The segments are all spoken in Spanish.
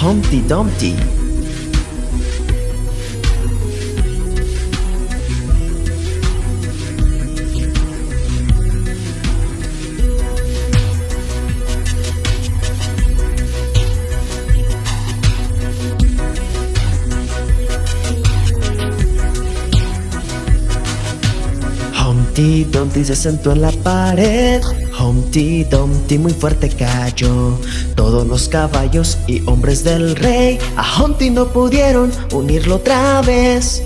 Humpty Dumpty. Humpty Dumpty se sentó en la pared. Humpty Dumpty muy fuerte cayó. Todos los caballos y hombres del rey A Humpty no pudieron unirlo otra vez.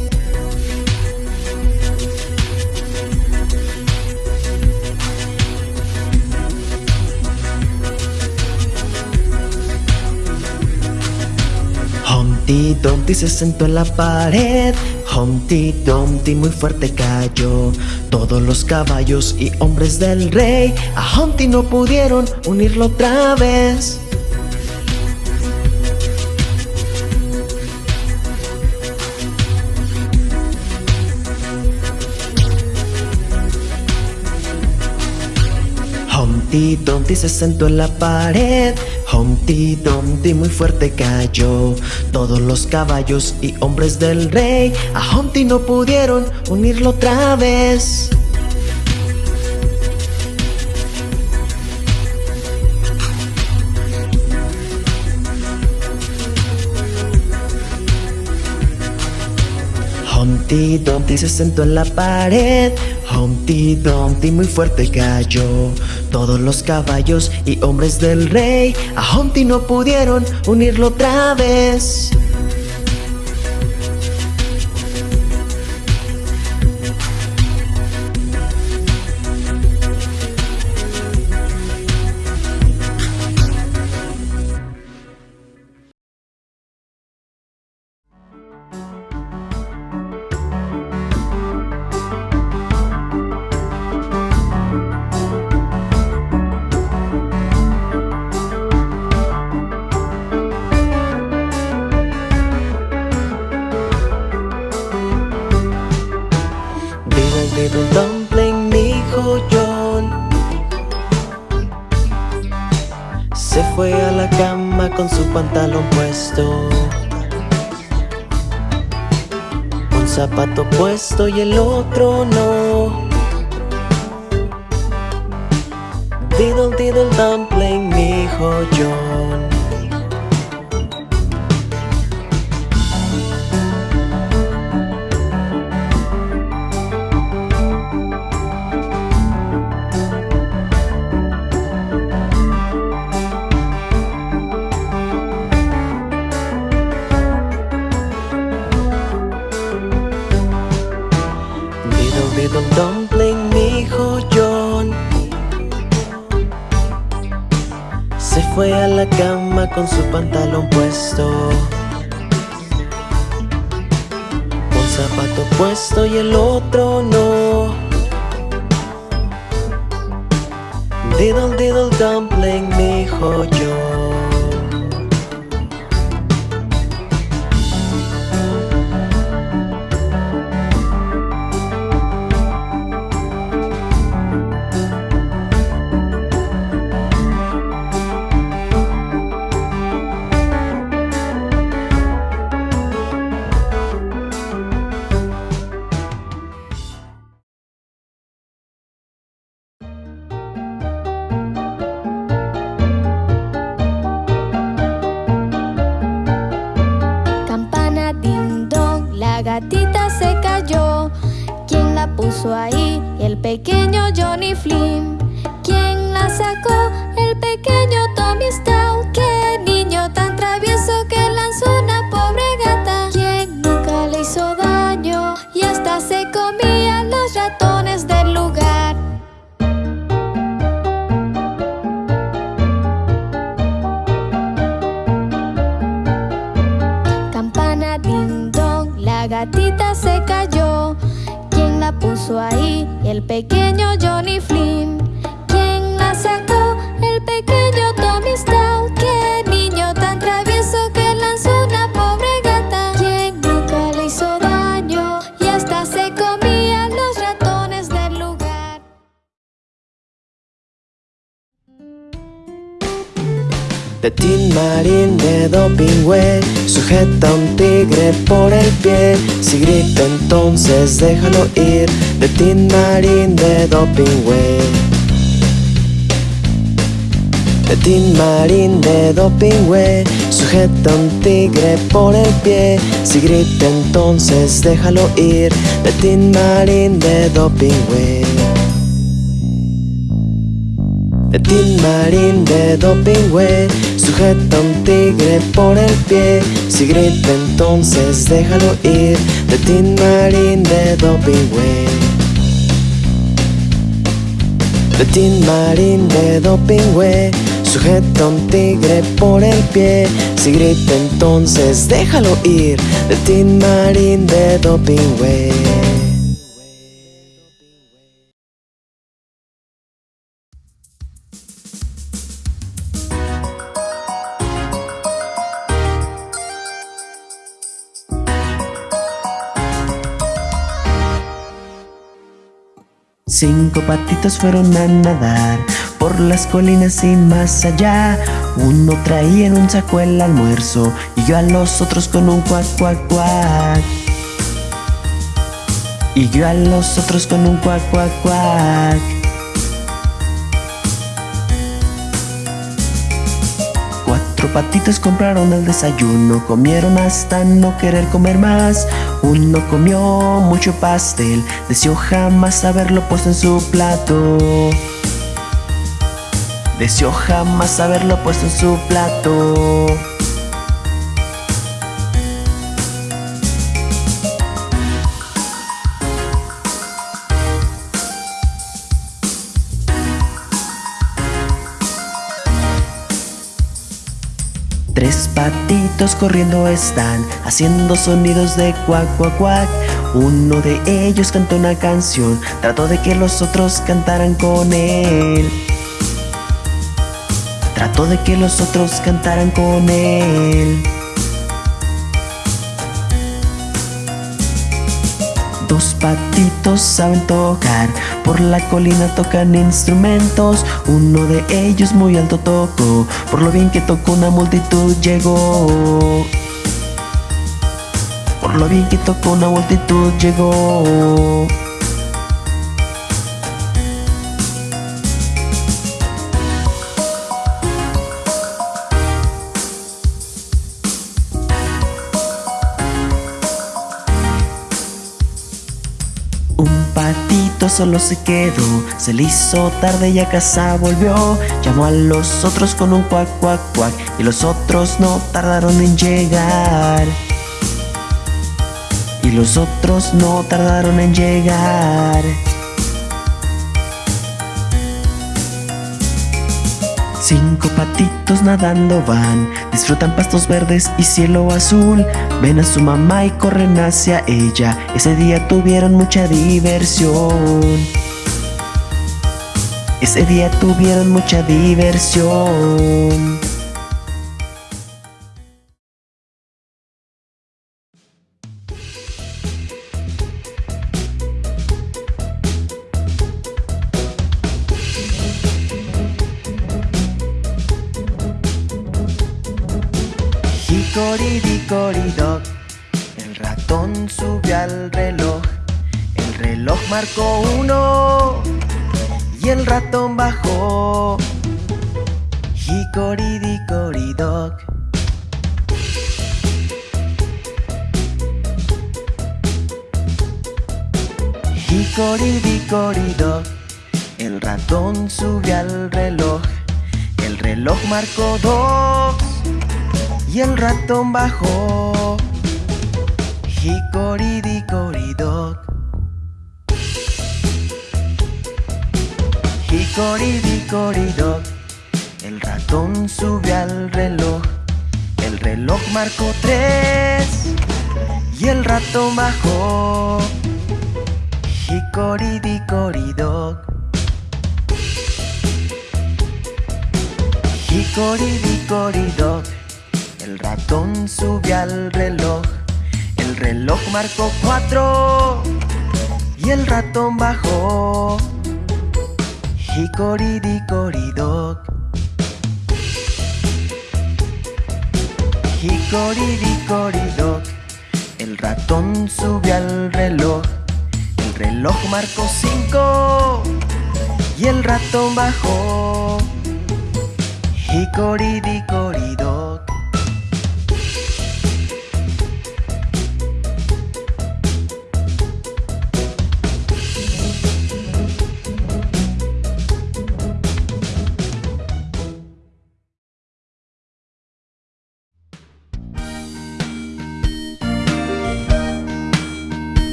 Humpty Dumpty se sentó en la pared Humpty Dumpty muy fuerte cayó. Todos los caballos y hombres del rey A Humpty no pudieron unirlo otra vez. Humpty Dumpty se sentó en la pared Humpty Dumpty muy fuerte cayó. Todos los caballos y hombres del rey A Humpty no pudieron unirlo otra vez. Humpty Dumpty se sentó en la pared. Humpty Dumpty muy fuerte cayó Todos los caballos y hombres del rey. A Humpty no pudieron unirlo otra vez pantalón puesto. Un zapato puesto y el otro no. Diddle diddle dumpling dijo John con su pantalón puesto. Un zapato puesto y el otro no. Diddle diddle dumpling dijo John ahí? El pequeño Johnny Flynn. Pequeño Johnny Flynn. ¿Quién la sacó? El pequeño Tommy Stout. De Tin Marín de Dopingüe Sujeta un tigre por el pie. Si grita entonces déjalo ir. De Tin Marín de Dopingüe De Tin Marín de Dopingüe Sujeta un tigre por el pie. Si grita entonces déjalo ir. De Tin Marín de Dopingüe Tin Marín de Dopingüe Sujeta un tigre por el pie. Si grita entonces déjalo ir Tin Marín de Dopingüe Tin Marín de Dopingüe Sujeta un tigre por el pie. Si grita entonces déjalo ir Tin Marín de Dopingüe Cinco patitos fueron a nadar por las colinas y más allá. Uno traía en un saco el almuerzo y yo a los otros con un cuac cuac cuac. Y yo a los otros con un cuac cuac cuac. Patitos compraron el desayuno, comieron hasta no querer comer más. Uno comió mucho pastel, deseó jamás haberlo puesto en su plato. Deseó jamás haberlo puesto en su plato. Patitos corriendo están, haciendo sonidos de cuac cuac cuac. Uno de ellos cantó una canción, trató de que los otros cantaran con él. Trató de que los otros cantaran con él. Dos patitos saben tocar, por la colina tocan instrumentos. Uno de ellos muy alto tocó, por lo bien que tocó una multitud llegó. Por lo bien que tocó una multitud llegó. Solo se quedó, se le hizo tarde y a casa volvió. Llamó a los otros con un cuac cuac cuac y los otros no tardaron en llegar. Y los otros no tardaron en llegar. Cinco patitos nadando van, disfrutan pastos verdes y cielo azul. Ven a su mamá y corren hacia ella. Ese día tuvieron mucha diversión. Ese día tuvieron mucha diversión. Hickory-dickory-dock El ratón subió al reloj. El reloj marcó uno. Y el ratón bajó. Hickory-dickory-dock Hickory-dickory-dock El ratón subió al reloj. El reloj marcó dos y el ratón bajó. Hickory-dickory-dock. Hickory-dickory-dock. El ratón subió al reloj. El reloj marcó tres y el ratón bajó. Hickory-dickory-dock. Hickory-dickory-dock. El ratón subió al reloj, el reloj marcó cuatro y el ratón bajó. Hickory-dickory-dock. Hicoridicoridoc, el ratón subió al reloj. El reloj marcó cinco y el ratón bajó. Hicoridicoridoc.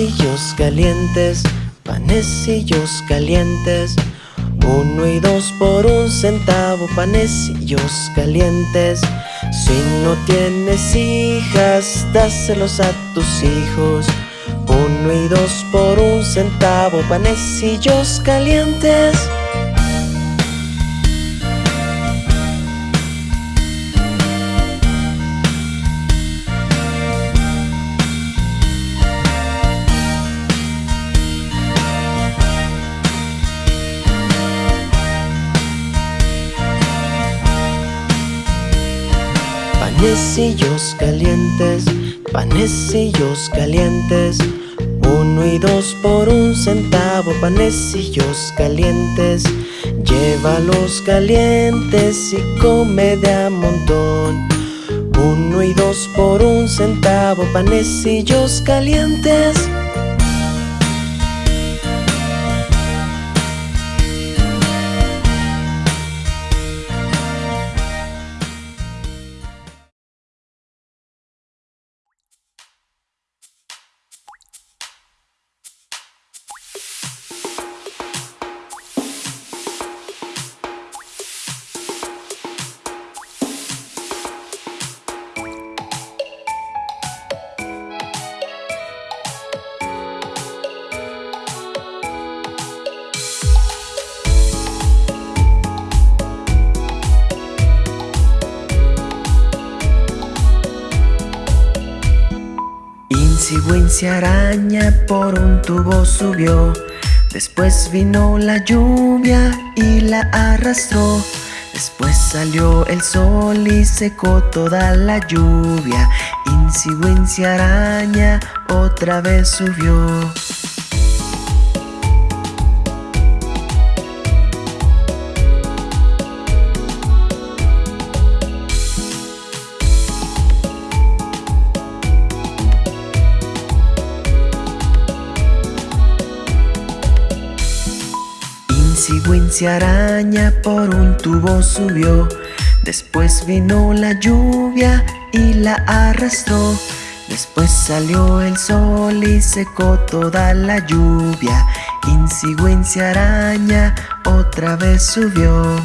Panecillos calientes, panecillos calientes. Uno y dos por un centavo, panecillos calientes. Si no tienes hijas, dáselos a tus hijos. Uno y dos por un centavo, panecillos calientes Panecillos calientes, panecillos calientes. Uno y dos por un centavo, panecillos calientes. Llévalos calientes y come de a montón. Uno y dos por un centavo, panecillos calientes Wincy araña por un tubo subió. Después vino la lluvia y la arrastró. Después salió el sol y secó toda la lluvia. Wincy araña otra vez subió Wincy araña por un tubo subió. Después vino la lluvia y la arrastró. Después salió el sol y secó toda la lluvia. Wincy araña otra vez subió